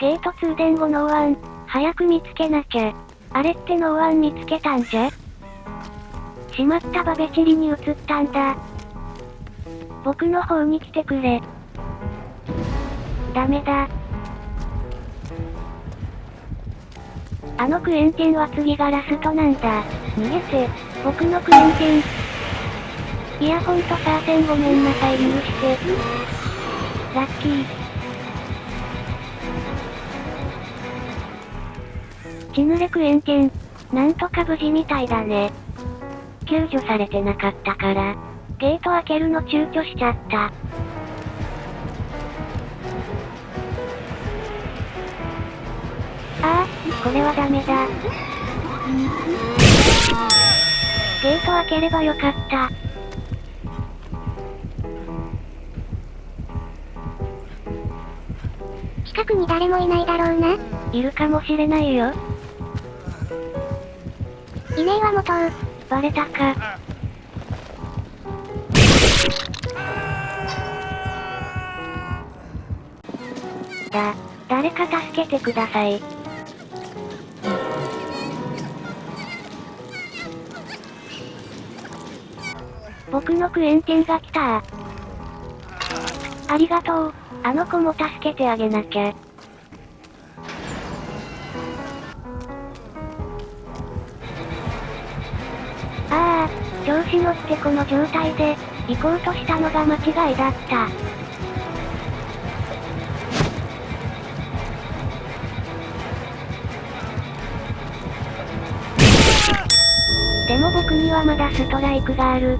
ゲート通電後ノーワン、早く見つけなきゃ。あれってノーワン見つけたんじゃ？しまったバベチリに移ったんだ。僕の方に来てくれ。ダメだ。あのクエンティンは次がラストなんだ。逃げて、僕のクエンティン。いやほんとサーセンごめんなさい許して。ラッキー。血濡れクエンテン。なんとか無事みたいだね。救助されてなかったから、ゲート開けるの躊躇しちゃった。ああ、これはダメだ。ゲート開ければよかった。近くに誰もいないだろうな。いるかもしれないよ。いねえわ元バレたか。だ、誰か助けてください。僕のクエンティンが来たありがとう。あの子も助けてあげなきゃ。調子乗ってこの状態で、行こうとしたのが間違いだった。でも僕にはまだストライクがある。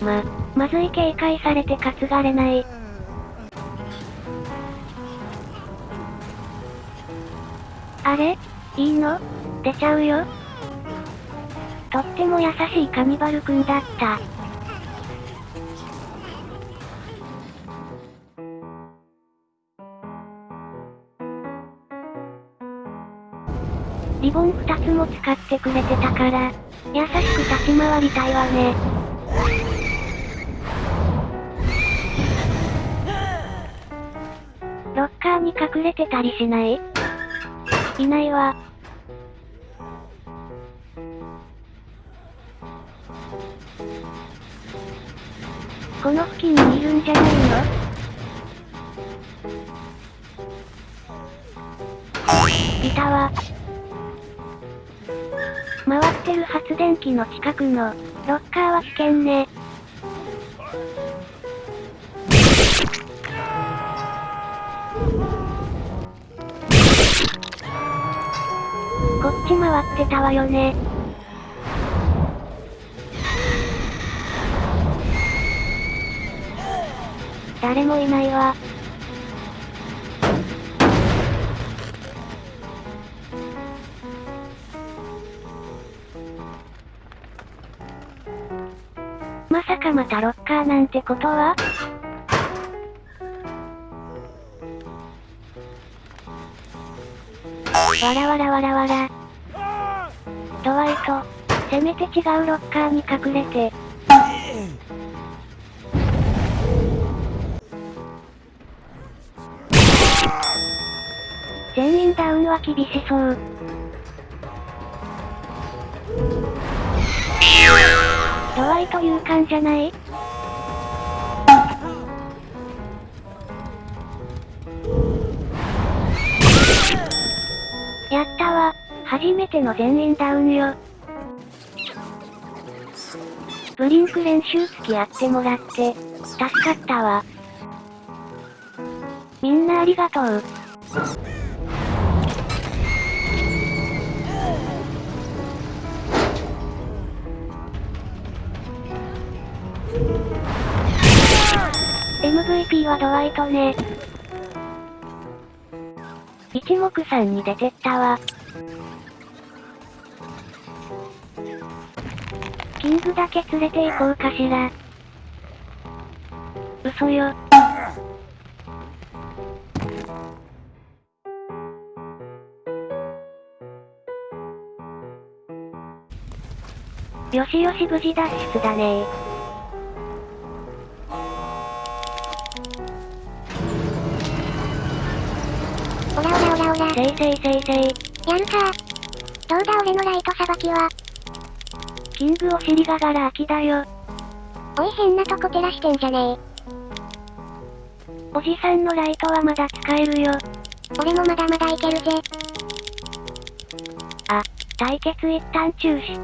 ま、まずい警戒されて担がれない。あれ？いいの？出ちゃうよとっても優しいカニバルくんだった。リボン二つも使ってくれてたから、優しく立ち回りたいわね。ーに隠れてたりしない？いないわ。この付近にいるんじゃないの？いたわ。回ってる発電機の近くの、ロッカーは危険ね。こっち回ってたわよね。誰もいないわ。まさかまたロッカーなんてことは？わらわらわらわら。ドワイト、せめて違うロッカーに隠れて。全員ダウンは厳しそう。ドワイト勇敢じゃない？やったわ。初めての全員ダウンよ。ブリンク練習付き合ってもらって、助かったわ。みんなありがとう。MVP はドワイトね。一目散に出てったわ。キングだけ連れて行こうかしら。嘘よ。よしよし無事脱出だねオラオラオラ。せいせいせいせい。やるか。どうだ俺のライトさばきは。キングお尻がガラ空きだよ。おい変なとこ照らしてんじゃねえおじさんのライトはまだ使えるよ。俺もまだまだいけるぜ。あ、対決一旦中止。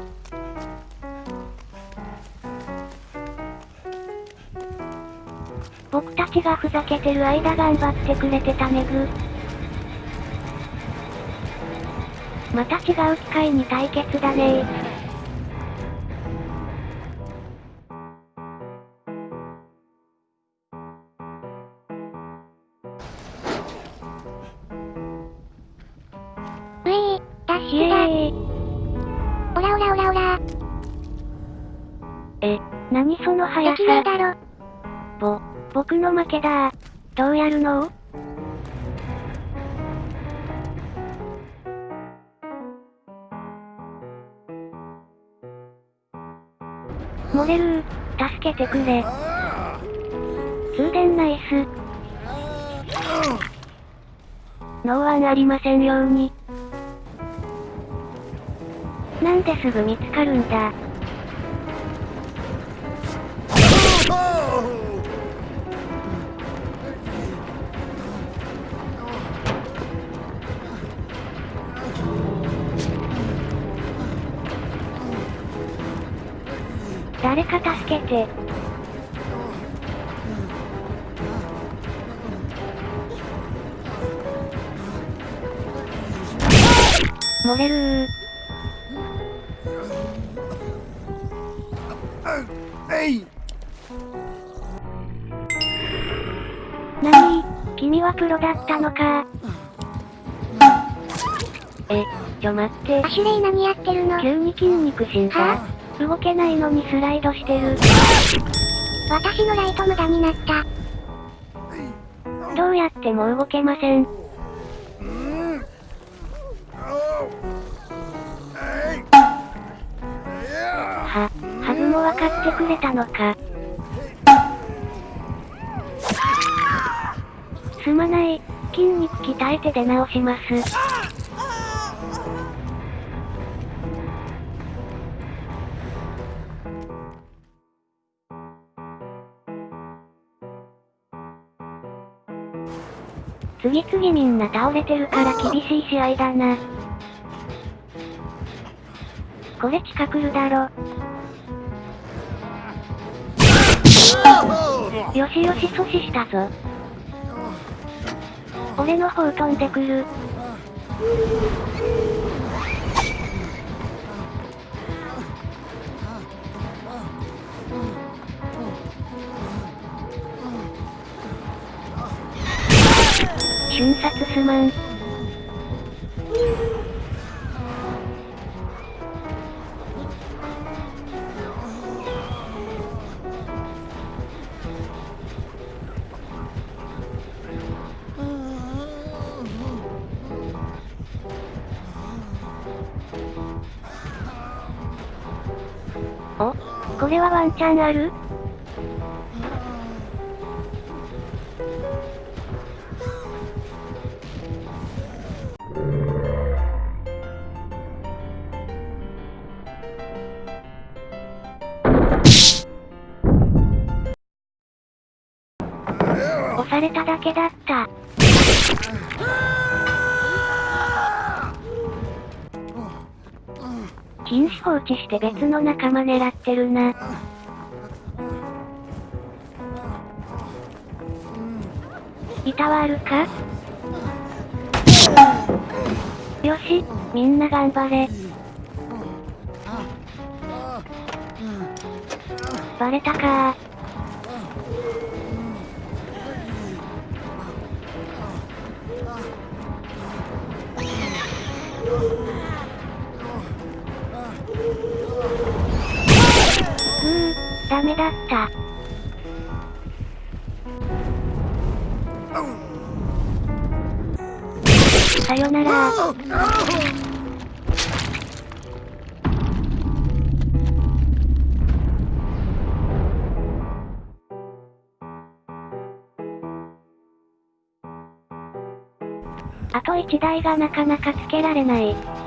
僕たちがふざけてる間頑張ってくれてたねぐ。また違う機会に対決だねうえー、ダッイシュだ。エーイオラオラオラオラ。え、何その速さ。だろ。ぼ、僕の負けだどうやるの？モデル助けてくれ。通電ナイス。ノーワンありませんように。なんですぐ見つかるんだ。誰か助けて。漏れるー。えいなに君はプロだったのかえ、ちょ待ってア。シュレイ何やってるの急に筋肉死んだは動けないのにスライドしてる。私のライト無駄になった。どうやっても動けません。うんおえいいやは、ハグも分かってくれたのか。すまない。筋肉鍛えて出直します。次々みんな倒れてるから厳しい試合だな。これ近くるだろ。よしよし阻止したぞ。俺の方飛んでくる。すまん。お、これはワンチャンある？されただけだった。禁止放置して別の仲間狙ってるな。板はあるか？よし、みんな頑張れ。バレたかうダメだった。さよなら。あと1台がなかなかつけられない。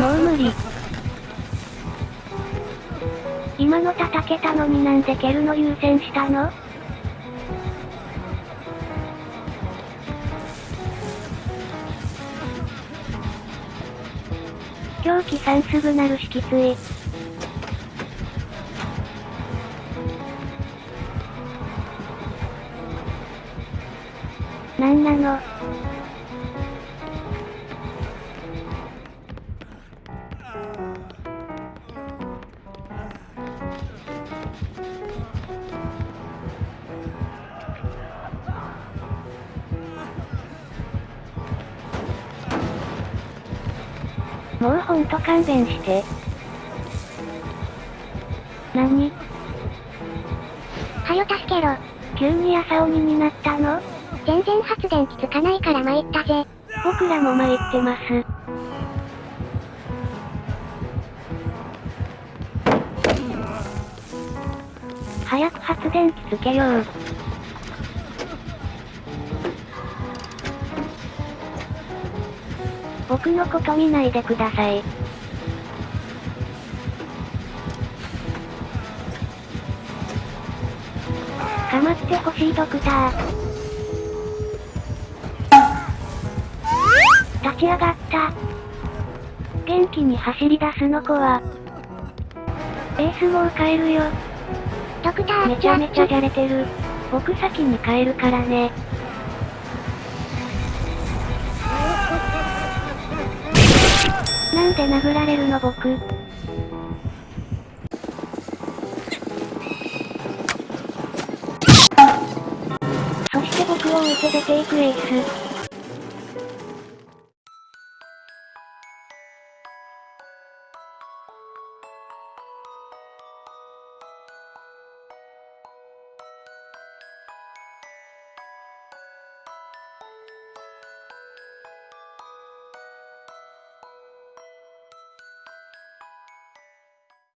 もう無理。今の叩けたのになんで蹴るの優先したの？狂気さんすぐなるしきつい。なんなの？もうほんと勘弁して。何？はよ助けろ。急に朝鬼になったの全然発電機つかないから参ったぜ。僕らも参ってます。早く発電機つけよう。僕のこと見ないでください。かまってほしいドクター。立ち上がった。元気に走り出すの子は。エースもう帰るよ。ドクター、めちゃめちゃじゃれてる。僕先に帰るからね。で殴られるの僕。そして僕を置いて出ていくエース。